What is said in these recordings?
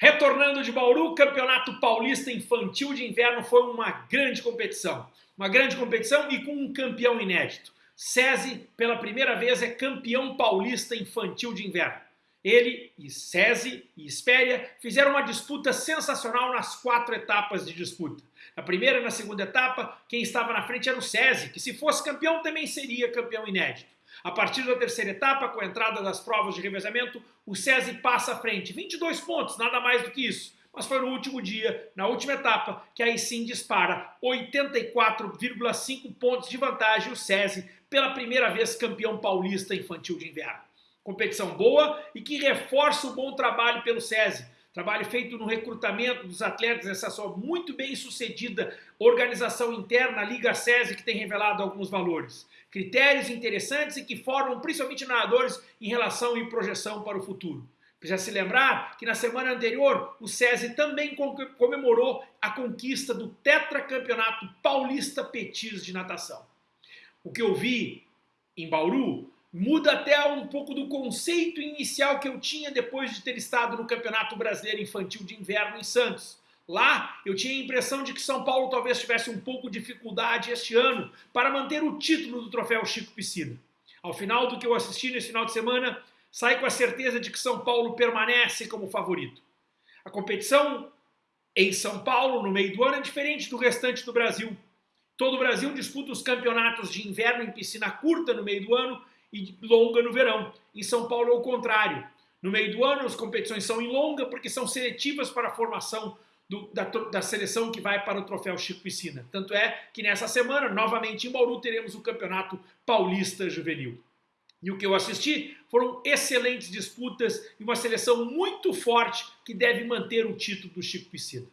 Retornando de Bauru, Campeonato Paulista Infantil de Inverno foi uma grande competição. Uma grande competição e com um campeão inédito. SESI, pela primeira vez, é campeão paulista infantil de inverno. Ele e SESI e Espéria fizeram uma disputa sensacional nas quatro etapas de disputa. Na primeira e na segunda etapa, quem estava na frente era o SESI, que se fosse campeão também seria campeão inédito. A partir da terceira etapa, com a entrada das provas de revezamento, o SESI passa à frente. 22 pontos, nada mais do que isso. Mas foi no último dia, na última etapa, que aí sim dispara 84,5 pontos de vantagem o SESI, pela primeira vez campeão paulista infantil de inverno. Competição boa e que reforça o bom trabalho pelo SESI. Trabalho feito no recrutamento dos atletas, essa só muito bem sucedida organização interna, a Liga SESI, que tem revelado alguns valores. Critérios interessantes e que formam principalmente nadadores em relação e projeção para o futuro. Precisa se lembrar que na semana anterior o SESI também comemorou a conquista do tetracampeonato paulista petis de natação. O que eu vi em Bauru muda até um pouco do conceito inicial que eu tinha depois de ter estado no Campeonato Brasileiro Infantil de Inverno em Santos. Lá eu tinha a impressão de que São Paulo talvez tivesse um pouco de dificuldade este ano para manter o título do troféu Chico Piscina. Ao final do que eu assisti nesse final de semana, sai com a certeza de que São Paulo permanece como favorito. A competição em São Paulo, no meio do ano, é diferente do restante do Brasil. Todo o Brasil disputa os campeonatos de inverno em piscina curta no meio do ano e longa no verão. Em São Paulo é o contrário. No meio do ano as competições são em longa porque são seletivas para a formação do, da, da, seleção que vai para o troféu Chico Piscina. Tanto é que nessa semana, novamente em Bauru, teremos o Campeonato Paulista Juvenil. E o que eu assisti foram excelentes disputas e uma seleção muito forte que deve manter o título do Chico Piscina.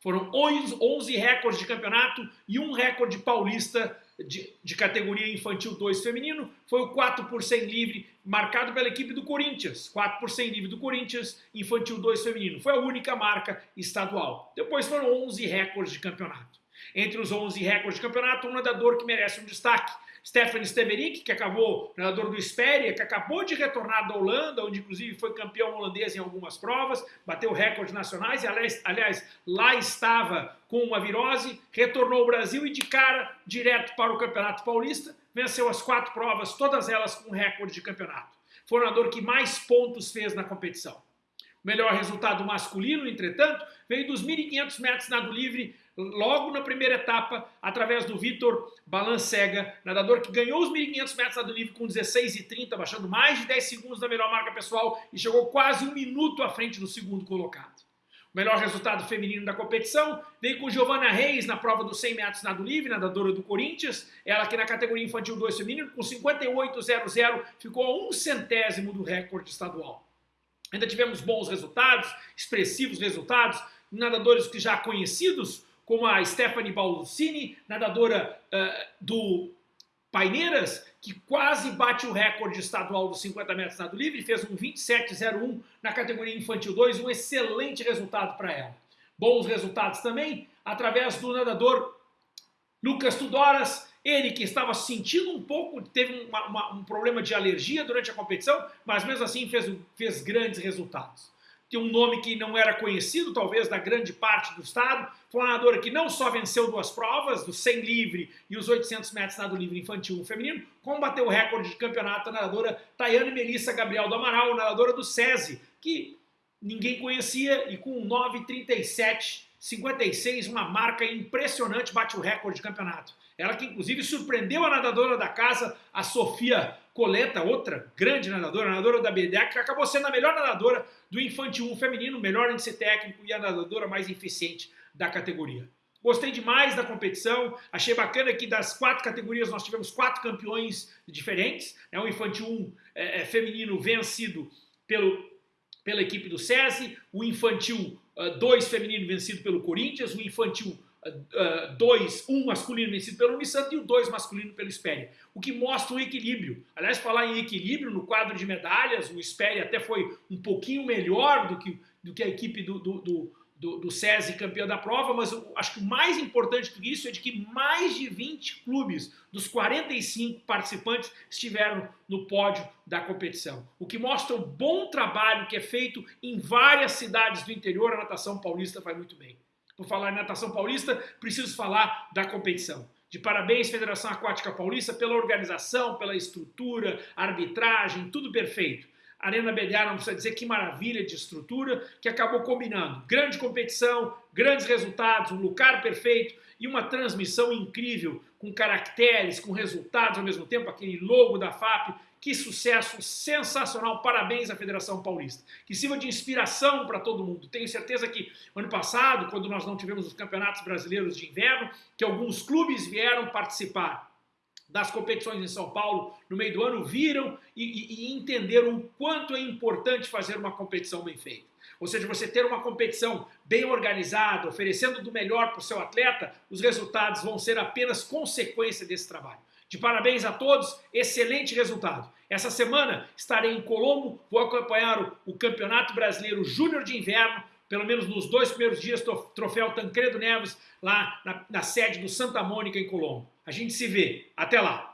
Foram 11 recordes de campeonato e um recorde paulista de, de, categoria infantil 2 feminino, foi o 4 por 100 livre, marcado pela equipe do Corinthians. 4 por 100 livre do Corinthians, infantil 2 feminino. Foi a única marca estadual. Depois foram 11 recordes de campeonato. Entre os 11 recordes de campeonato, um nadador que merece um destaque, Stefan Steverik, que acabou, nadador do Esperia, que acabou de retornar da Holanda, onde inclusive foi campeão holandês em algumas provas, bateu recordes nacionais e aliás, lá estava com uma virose, retornou ao Brasil e de cara direto para o Campeonato Paulista, venceu as quatro provas, todas elas com recorde de campeonato. Foi o nadador que mais pontos fez na competição. Melhor resultado masculino, entretanto, veio dos 1.500 metros nado livre, logo na primeira etapa, através do Vitor Balancega, nadador que ganhou os 1.500 metros nado livre com 16,30, baixando mais de 10 segundos da melhor marca pessoal e chegou quase um minuto à frente do segundo colocado. O melhor resultado feminino da competição veio com Giovanna Reis na prova dos 100 metros nado livre, nadadora do Corinthians. Ela que na categoria infantil 2 feminino, com 58,00, ficou a um centésimo do recorde estadual. Ainda tivemos bons resultados, expressivos resultados, nadadores que já conhecidos, como a Stephanie Balsini, nadadora uh, do Paineiras, que quase bate o recorde estadual dos 50 metros nado livre, fez um 27,01 na categoria infantil 2, um excelente resultado para ela. Bons resultados também através do nadador Lucas Tudoras, ele que estava sentindo um pouco, teve uma, uma, um problema de alergia durante a competição, mas mesmo assim fez, fez grandes resultados tem um nome que não era conhecido, talvez, da grande parte do estado. Foi uma nadadora que não só venceu duas provas, do 100 livre e os 800 metros nado livre infantil e feminino, como bateu o recorde de campeonato a nadadora Tayane Melissa Gabriel do Amaral, nadadora do SESI, que ninguém conhecia e com 9,37 56, uma marca impressionante, bate o recorde de campeonato. Ela que inclusive surpreendeu a nadadora da casa, a Sofia Coleta, outra grande nadadora, nadadora da BDA, que acabou sendo a melhor nadadora do Infantil 1 feminino, melhor índice técnico e a nadadora mais eficiente da categoria. Gostei demais da competição, achei bacana que das quatro categorias nós tivemos quatro campeões diferentes, né? o Infantil 1 é, é, feminino vencido pelo, pela equipe do SESI, o Infantil 2 uh, feminino vencido pelo Corinthians, o Infantil 2, uh, 1 um masculino vencido pelo Unisanta e o 2 masculino pelo Espéria. O que mostra o equilíbrio. Aliás, falar em equilíbrio, no quadro de medalhas, o Espéria até foi um pouquinho melhor do que, do que a equipe do, do, do do, do SESI campeão da prova, mas acho que o mais importante do que isso é de que mais de 20 clubes dos 45 participantes estiveram no pódio da competição. O que mostra o bom trabalho que é feito em várias cidades do interior, a natação paulista vai muito bem. Por falar em natação paulista, preciso falar da competição. De parabéns, Federação Aquática Paulista, pela organização, pela estrutura, arbitragem, tudo perfeito. Arena BDA não precisa dizer que maravilha de estrutura que acabou combinando grande competição, grandes resultados, um lugar perfeito e uma transmissão incrível com caracteres, com resultados ao mesmo tempo, aquele logo da FAP. Que sucesso sensacional! Parabéns à Federação Paulista. Que sirva de inspiração para todo mundo. Tenho certeza que ano passado, quando nós não tivemos os campeonatos brasileiros de inverno, que alguns clubes vieram participar das competições em São Paulo no meio do ano viram e, e, e, entenderam o quanto é importante fazer uma competição bem feita. Ou seja, você ter uma competição bem organizada, oferecendo do melhor para o seu atleta, os resultados vão ser apenas consequência desse trabalho. De parabéns a todos, excelente resultado. Essa semana estarei em Colombo, vou acompanhar o, Campeonato Brasileiro Júnior de Inverno, pelo menos nos dois primeiros dias, troféu Tancredo Neves, lá na, na sede do Santa Mônica, em Colombo. A gente se vê. Até lá!